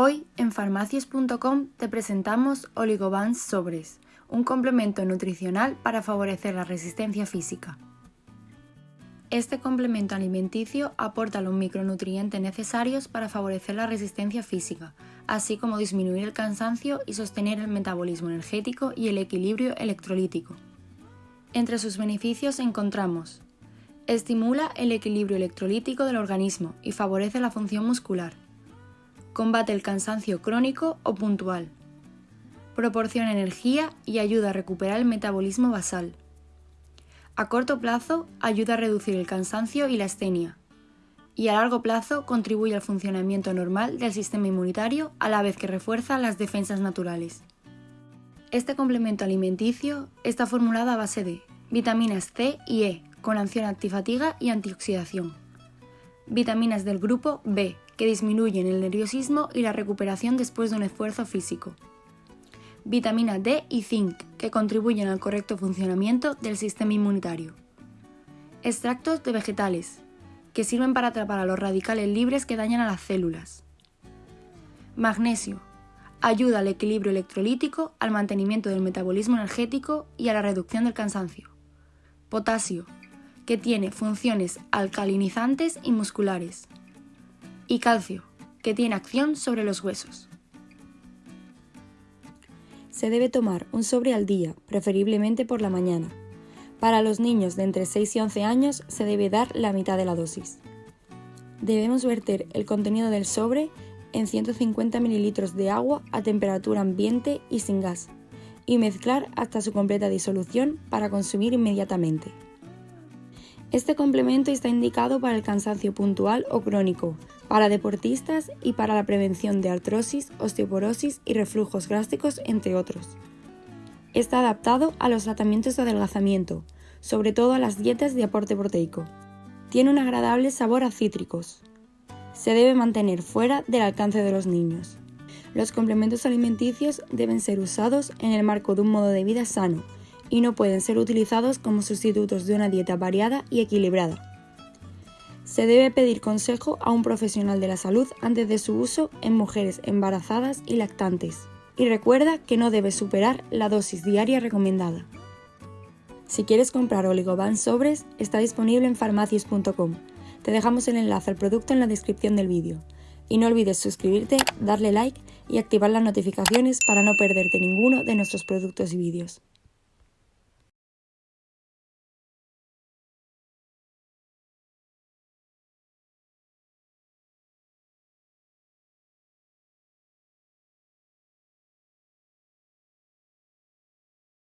Hoy en farmacias.com te presentamos Oligobans Sobres, un complemento nutricional para favorecer la resistencia física. Este complemento alimenticio aporta los micronutrientes necesarios para favorecer la resistencia física, así como disminuir el cansancio y sostener el metabolismo energético y el equilibrio electrolítico. Entre sus beneficios encontramos Estimula el equilibrio electrolítico del organismo y favorece la función muscular. Combate el cansancio crónico o puntual. Proporciona energía y ayuda a recuperar el metabolismo basal. A corto plazo ayuda a reducir el cansancio y la astenia. Y a largo plazo contribuye al funcionamiento normal del sistema inmunitario a la vez que refuerza las defensas naturales. Este complemento alimenticio está formulado a base de vitaminas C y E, con acción antifatiga y antioxidación. Vitaminas del grupo B, que disminuyen el nerviosismo y la recuperación después de un esfuerzo físico. Vitamina D y zinc, que contribuyen al correcto funcionamiento del sistema inmunitario. Extractos de vegetales, que sirven para atrapar a los radicales libres que dañan a las células. Magnesio, ayuda al equilibrio electrolítico, al mantenimiento del metabolismo energético y a la reducción del cansancio. Potasio, que tiene funciones alcalinizantes y musculares. Y calcio, que tiene acción sobre los huesos. Se debe tomar un sobre al día, preferiblemente por la mañana. Para los niños de entre 6 y 11 años se debe dar la mitad de la dosis. Debemos verter el contenido del sobre en 150 ml de agua a temperatura ambiente y sin gas, y mezclar hasta su completa disolución para consumir inmediatamente. Este complemento está indicado para el cansancio puntual o crónico, para deportistas y para la prevención de artrosis, osteoporosis y reflujos gástricos, entre otros. Está adaptado a los tratamientos de adelgazamiento, sobre todo a las dietas de aporte proteico. Tiene un agradable sabor a cítricos. Se debe mantener fuera del alcance de los niños. Los complementos alimenticios deben ser usados en el marco de un modo de vida sano, y no pueden ser utilizados como sustitutos de una dieta variada y equilibrada. Se debe pedir consejo a un profesional de la salud antes de su uso en mujeres embarazadas y lactantes. Y recuerda que no debe superar la dosis diaria recomendada. Si quieres comprar Oligoban sobres, está disponible en farmacias.com. Te dejamos el enlace al producto en la descripción del vídeo. Y no olvides suscribirte, darle like y activar las notificaciones para no perderte ninguno de nuestros productos y vídeos.